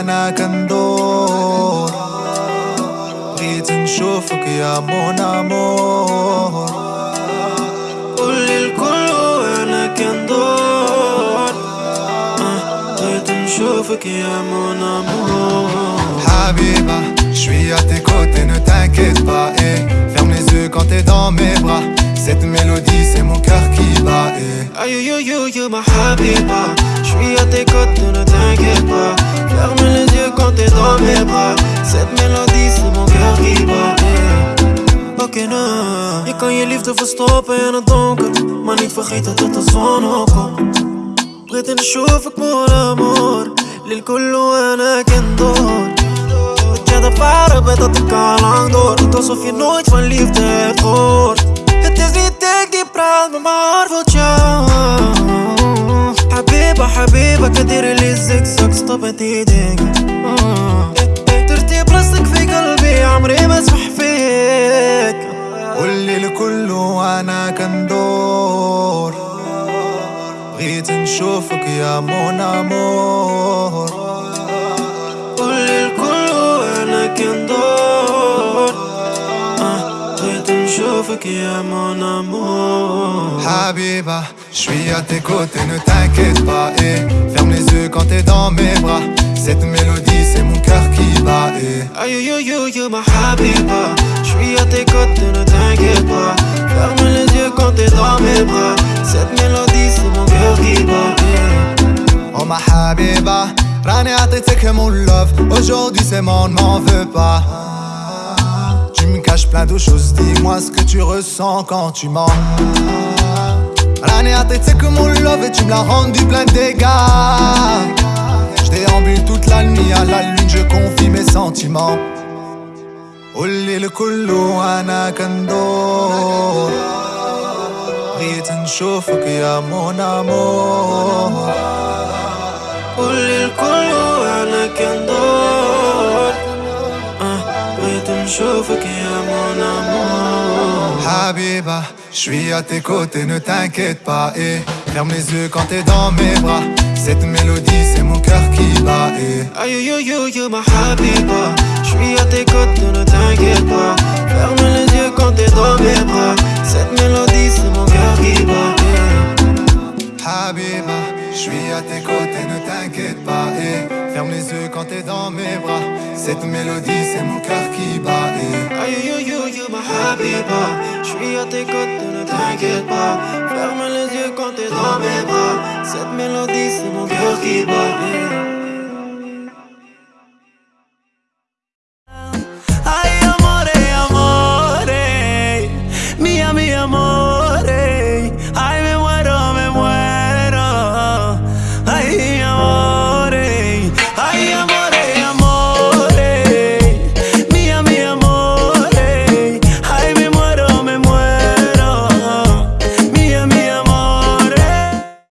أنا كندور بغيت نشوفك يا مون أمور قولي الكل وانا كندور آه، بغيت نشوفك يا مون امور Habiba, je suis à tes côtés, ne t'inquiète pas. eh. Ferme les yeux quand t'es dans mes bras. Cette mélodie, c'est mon cœur qui bat. eh. Aïe yo yo yo ma habiba Je suis à tes côtés, ne t'inquiète pas Ferme les yeux quand t'es dans mes bras Cette mélodie c'est mon cœur qui bat yeah. Oké nou Je kan je liefde verstoppen in het donker Maar niet vergeten tot de zon opkomt بغيت نشوفك مون امور للكل وأنا كندور Dat jij de varen bent dat ik al lang door Doet alsof je nooit van liefde hebt gehoord Het is niet ik die praat, maar wil jou حبيبة كدير لي زكزك stop met die dingen ترتيب راسك في قلبي عمري ما اسمح فيك. قولي الكل وأنا كندور بغيت نشوفك يا مون امور بغيت نشوفك يا مون امور Habiba, je suis à tes côtés, ne t'inquiète pas. eh. Ferme les yeux quand t'es dans mes bras. Cette mélodie, c'est mon cœur qui bat. eh. Aïe yo yo yo ma habiba Je suis à tes côtés, ne t'inquiète pas Ferme les yeux quand t'es dans mes bras Cette mélodie c'est mon cœur qui bat yeah. Oh ma Habiba, راني عطيتك mon love. Aujourd'hui c'est mon, m'en veux pas. Tu me caches plein de choses, dis-moi ce que tu ressens quand tu mens. راني عطيتك mon love et tu me l'as rendu plein de dégâts. Je déambule toute la nuit à la lune, je confie mes sentiments. قولي الكل وانا كندور بغيت نشوفك يا مون امور قولي الكل وانا كندور آه، بغيت نشوفك يا مون امور Habiba, je suis à tes côtés, ne t'inquiète pas. Et ferme les yeux quand t'es dans mes bras. Cette mélodie, c'est mon cœur qui bat. Et Aïe yo yo yo ma habiba Je suis à tes côtés, ne t'inquiète pas Ferme les yeux quand t'es dans mes bras Cette mélodie c'est mon cœur qui bat yeah. Habiba, je suis à tes côtés, ferme les yeux quand t'es dans mes bras. Cette mélodie, c'est mon cœur qui bat. Aïe yo yo yo ma habiba Je suis à tes côtés, ne t'inquiète pas Ferme les yeux quand t'es dans mes bras Cette mélodie c'est mon cœur qui bat.